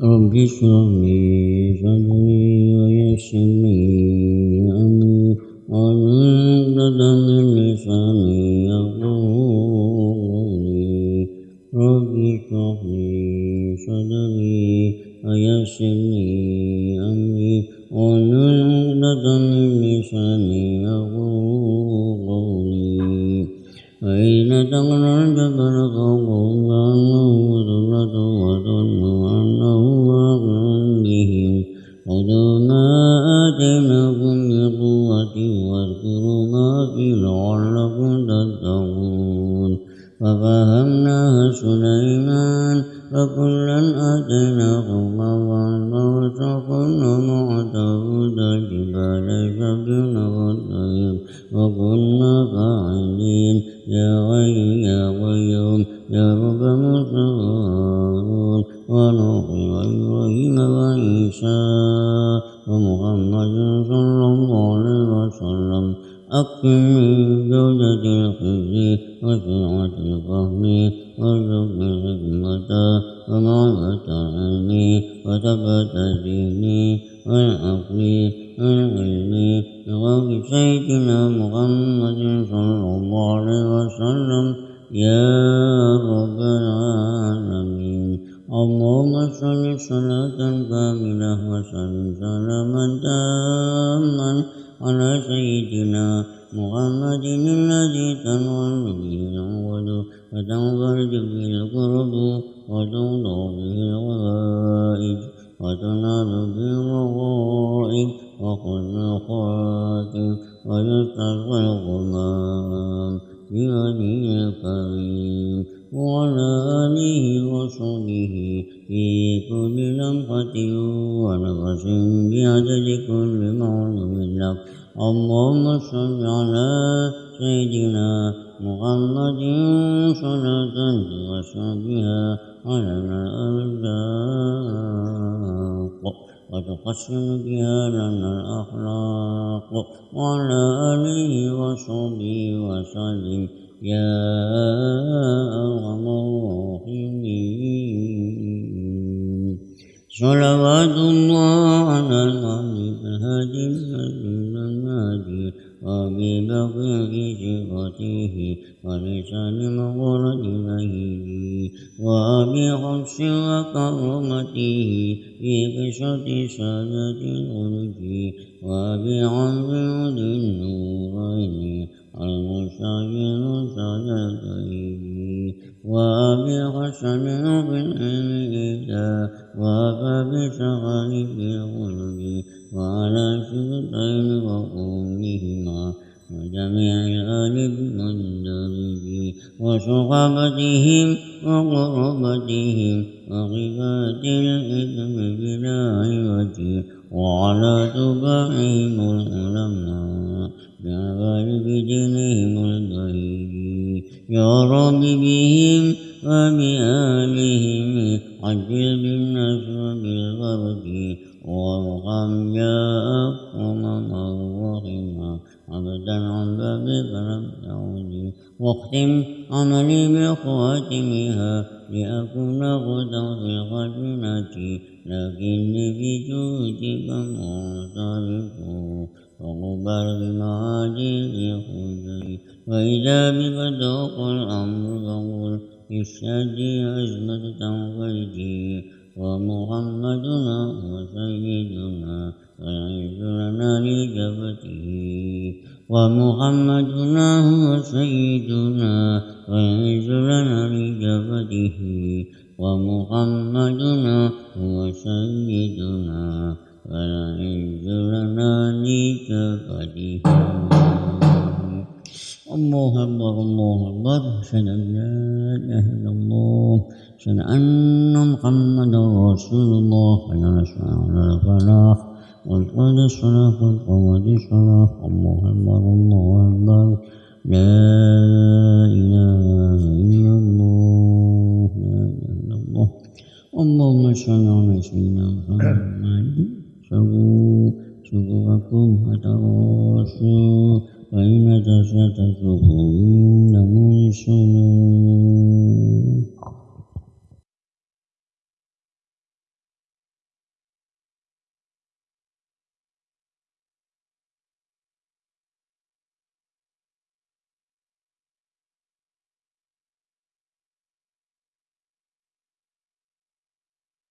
رب اشرح لي صدري ويسر لي أمري واحلل عقدة لساني يقولي رب اشرح لي صدري ويسر أمري واحلل عقدة من لساني يقولي فإن تقرأ الجبل فوقهم كأنه ذرة ما فيه لعلكم تتقون ففهمناها سليمان فكلا آتينا حكما وعلما وسخرنا مع داود الجبال يسبحن والطير وكنا فاعلين يا غي يا قيوم يا رب موسى وهارون ونوح وإبراهيم وعيسى ومحمد صلى الله عليه وسلم أكثر من جودة الخزي وسرعة الفهم وارزق الحكمة ومعرفة العلم وثبت ذهني والعقل والعلم بغرب سيدنا محمد صلى الله عليه وسلم يا رب العالمين اللهم صل صلاة كاملة وسلم سلاما تاما على سيدنا محمد الذي تنول به العود وتنفرج به القرب وتوضع به الغائب وتنال به الرغائب وحسن الخاتم ويستسقى الغمام بوجهه الكريم وعلى آله وصحبه في كل لمحة ونفس بعدد كل معلوم لك. اللهم صل على سيدنا محمد صلاة وسبها على الأرزاق وتحسن بها لنا الأخلاق. وعلى آله وصحبه وسلم. يا صلوات الله على الغالب الهادي المسجد المهدي وأبي بكر في صفته ولسان مغرد بهيه وأبي حفص وكرمته في قصة سادة الخلق وأبي عمرو ذي النورين المستعجل سادته وأبي حسن بن إيدا وأبا بشغل في الخلق وعلى سبطين وأمهما وجميع آل المندرج وصحابتهم وقربتهم وغفات الإثم بلا عوج وعلى تبعهم العلماء بغالب دينهم البهي يا رب بهم وبآلهم عجل بالنصر بالغرب وارحم يا أكرم من رحم عبدا عن بابك لم تعود واختم عملي بخواتمها لأكون غدا في الخزنة لكني في جودك معترف وقبل بمعاجز خزي وإذا بك ذوق الأمر فقل اشهدي أزمة تنفيتي ومحمدنا وسيدنا والعز لنا لجبته ومحمدنا هو سيدنا والعز لنا لجبته ومحمدنا هو سيدنا والعز لنا لجبته الله أكبر الله أكبر أشهد أن لا إله إلا الله أشهد أن محمدا رسول الله حي على الفلاح قد قد الصلاة قامت الصلاة الله أكبر الله أكبر لا إله إلا الله لا إله إلا الله اللهم صل على سيدنا محمد سووا سوءكم فتواصوا فإن تستطيعون من سنون